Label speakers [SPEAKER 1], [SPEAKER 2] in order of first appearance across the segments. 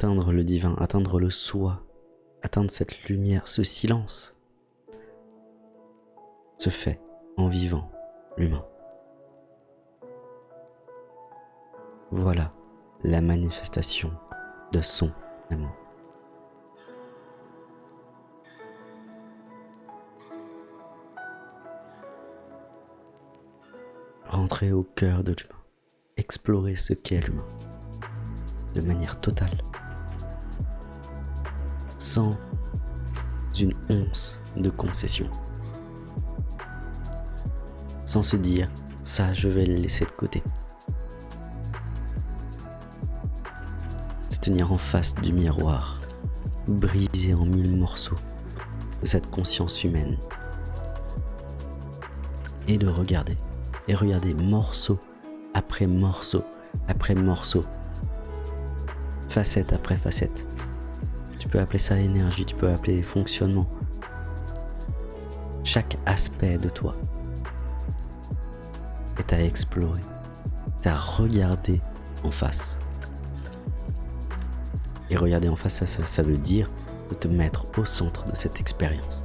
[SPEAKER 1] atteindre le divin, atteindre le soi, atteindre cette lumière, ce silence, se fait en vivant l'humain. Voilà la manifestation de son amour. Rentrer au cœur de l'humain, explorer ce qu'est l'humain, de manière totale, sans une once de concession, sans se dire ça je vais le laisser de côté. Se tenir en face du miroir, brisé en mille morceaux de cette conscience humaine et de regarder et regardez morceau après morceau après morceau, facette après facette. Tu peux appeler ça énergie, tu peux appeler fonctionnement. Chaque aspect de toi est à explorer, à regarder en face. Et regarder en face, ça, ça veut dire de te mettre au centre de cette expérience.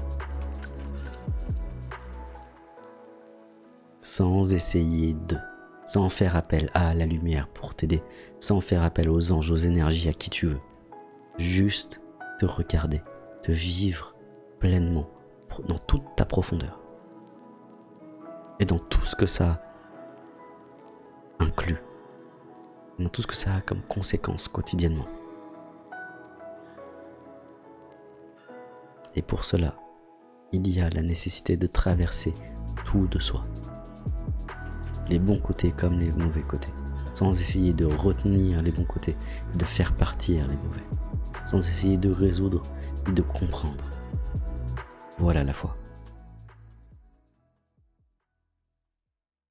[SPEAKER 1] sans essayer de, sans faire appel à la lumière pour t'aider, sans faire appel aux anges, aux énergies, à qui tu veux. Juste te regarder, te vivre pleinement dans toute ta profondeur. Et dans tout ce que ça inclut, dans tout ce que ça a comme conséquence quotidiennement. Et pour cela, il y a la nécessité de traverser tout de soi les bons côtés comme les mauvais côtés, sans essayer de retenir les bons côtés, de faire partir les mauvais, sans essayer de résoudre et de comprendre. Voilà la foi.